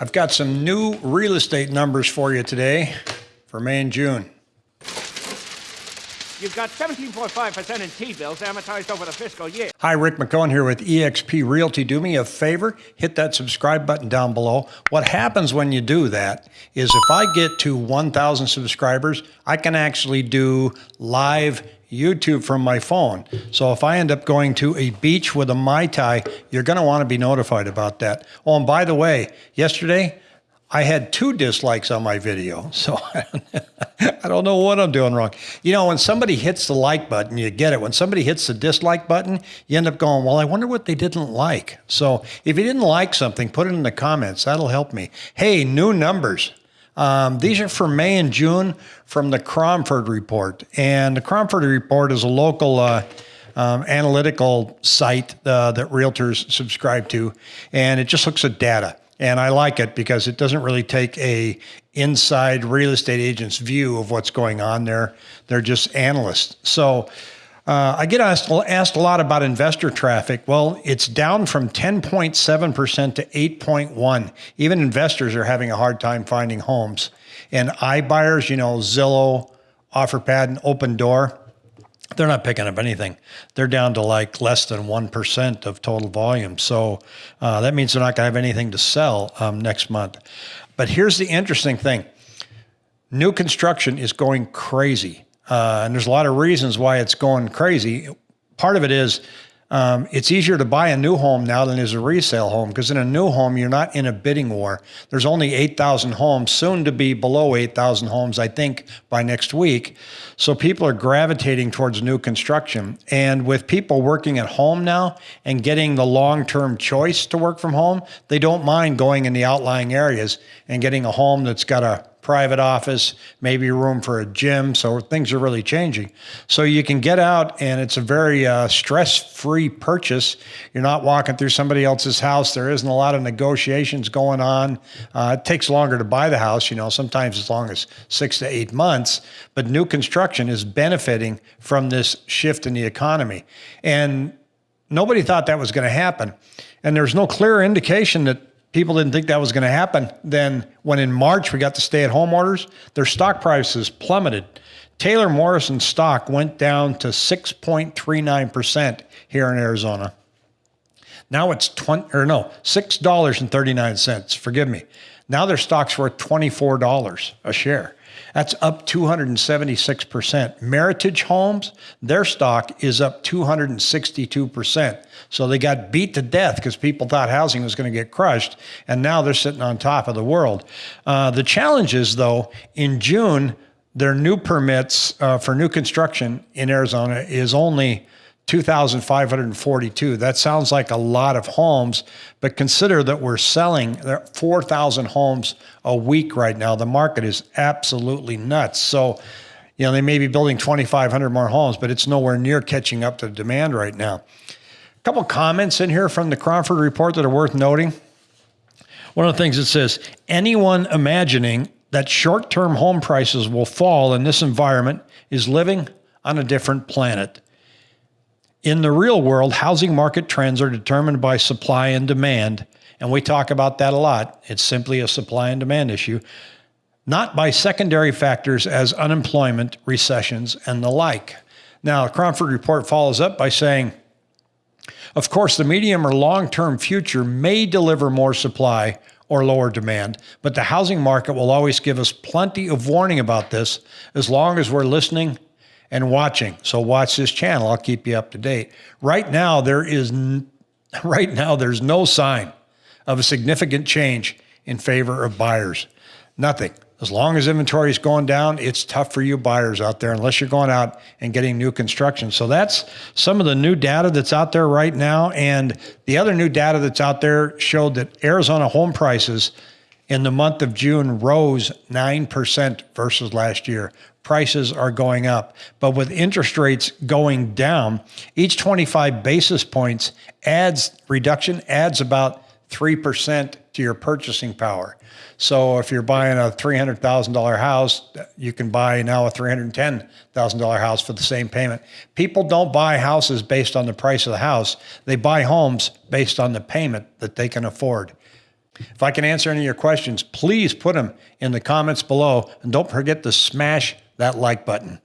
I've got some new real estate numbers for you today for May and June. You've got 17.5% in T-bills amortized over the fiscal year. Hi, Rick McCone here with eXp Realty. Do me a favor, hit that subscribe button down below. What happens when you do that is if I get to 1,000 subscribers, I can actually do live YouTube from my phone. So if I end up going to a beach with a Mai Tai, you're going to want to be notified about that. Oh, and by the way, yesterday, I had two dislikes on my video, so I don't know what I'm doing wrong. You know, when somebody hits the like button, you get it. When somebody hits the dislike button, you end up going, well, I wonder what they didn't like. So if you didn't like something, put it in the comments. That'll help me. Hey, new numbers. Um, these are for May and June from the Cromford Report. And the Cromford Report is a local uh, um, analytical site uh, that realtors subscribe to, and it just looks at data. And I like it because it doesn't really take a inside real estate agent's view of what's going on there. They're just analysts. So uh, I get asked, asked a lot about investor traffic. Well, it's down from 10.7% to 8.1. Even investors are having a hard time finding homes. And iBuyers, you know, Zillow, OfferPad, and Opendoor, they're not picking up anything. They're down to like less than 1% of total volume. So uh, that means they're not going to have anything to sell um, next month. But here's the interesting thing new construction is going crazy. Uh, and there's a lot of reasons why it's going crazy. Part of it is um, it's easier to buy a new home now than is a resale home because in a new home, you're not in a bidding war. There's only 8,000 homes, soon to be below 8,000 homes, I think, by next week. So people are gravitating towards new construction. And with people working at home now and getting the long term choice to work from home, they don't mind going in the outlying areas and getting a home that's got a private office, maybe room for a gym. So things are really changing. So you can get out and it's a very uh, stress-free purchase. You're not walking through somebody else's house. There isn't a lot of negotiations going on. Uh, it takes longer to buy the house, you know, sometimes as long as six to eight months, but new construction is benefiting from this shift in the economy. And nobody thought that was going to happen. And there's no clear indication that people didn't think that was going to happen. Then when in March we got the stay-at-home orders, their stock prices plummeted. Taylor Morrison stock went down to 6.39% here in Arizona. Now it's 20 or no, $6.39. Forgive me. Now their stock's worth $24 a share. That's up 276%. Meritage Homes, their stock is up 262%. So they got beat to death because people thought housing was going to get crushed, and now they're sitting on top of the world. Uh, the challenge is, though, in June, their new permits uh, for new construction in Arizona is only 2,542. That sounds like a lot of homes, but consider that we're selling 4,000 homes a week right now. The market is absolutely nuts. So, you know, they may be building 2,500 more homes, but it's nowhere near catching up to demand right now. A couple comments in here from the Cromford report that are worth noting. One of the things it says, anyone imagining that short-term home prices will fall in this environment is living on a different planet. In the real world, housing market trends are determined by supply and demand. And we talk about that a lot. It's simply a supply and demand issue, not by secondary factors as unemployment, recessions, and the like. Now, the Cromford report follows up by saying, of course, the medium or long-term future may deliver more supply or lower demand, but the housing market will always give us plenty of warning about this as long as we're listening and watching. So watch this channel. I'll keep you up to date. Right now, there is right now there's no sign of a significant change in favor of buyers. Nothing. As long as inventory is going down, it's tough for you buyers out there unless you're going out and getting new construction. So that's some of the new data that's out there right now. And the other new data that's out there showed that Arizona home prices in the month of June rose 9% versus last year prices are going up. But with interest rates going down, each 25 basis points adds reduction adds about 3% to your purchasing power. So if you're buying a $300,000 house, you can buy now a $310,000 house for the same payment. People don't buy houses based on the price of the house. They buy homes based on the payment that they can afford. If I can answer any of your questions, please put them in the comments below and don't forget to smash that like button.